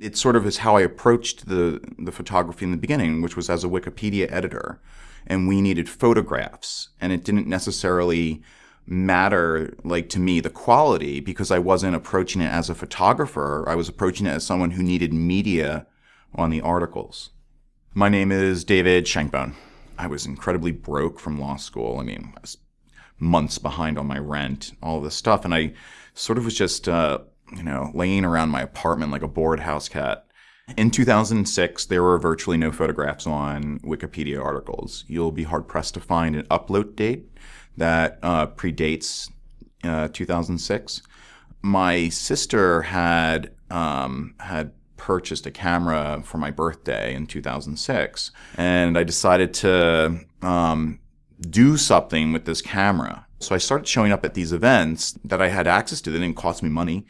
It sort of is how I approached the, the photography in the beginning, which was as a Wikipedia editor. And we needed photographs. And it didn't necessarily matter, like to me, the quality, because I wasn't approaching it as a photographer. I was approaching it as someone who needed media on the articles. My name is David Shankbone. I was incredibly broke from law school. I mean, I was months behind on my rent, all this stuff. And I sort of was just, uh, you know, laying around my apartment like a bored house cat. In 2006, there were virtually no photographs on Wikipedia articles. You'll be hard pressed to find an upload date that uh, predates uh, 2006. My sister had um, had purchased a camera for my birthday in 2006, and I decided to um, do something with this camera. So I started showing up at these events that I had access to. They didn't cost me money.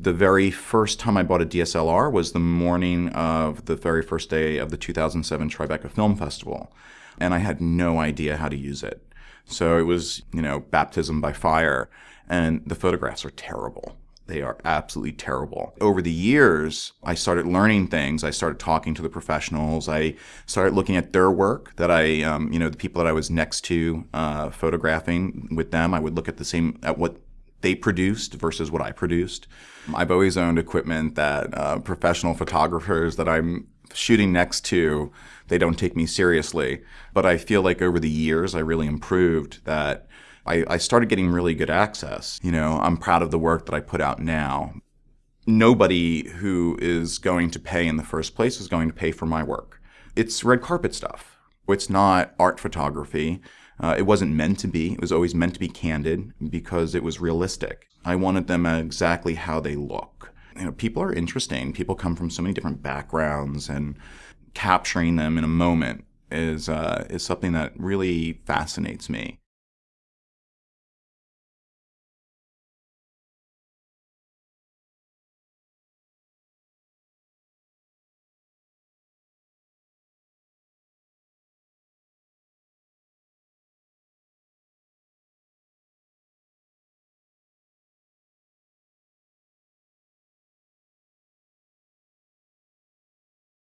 The very first time I bought a DSLR was the morning of the very first day of the 2007 Tribeca Film Festival. And I had no idea how to use it. So it was, you know, baptism by fire. And the photographs are terrible. They are absolutely terrible. Over the years, I started learning things. I started talking to the professionals. I started looking at their work that I, um, you know, the people that I was next to uh, photographing with them. I would look at the same, at what they produced versus what I produced. I've always owned equipment that uh, professional photographers that I'm shooting next to, they don't take me seriously. But I feel like over the years, I really improved that I, I started getting really good access. You know, I'm proud of the work that I put out now. Nobody who is going to pay in the first place is going to pay for my work. It's red carpet stuff. It's not art photography. Uh, it wasn't meant to be. It was always meant to be candid because it was realistic. I wanted them exactly how they look. You know, people are interesting. People come from so many different backgrounds, and capturing them in a moment is uh, is something that really fascinates me.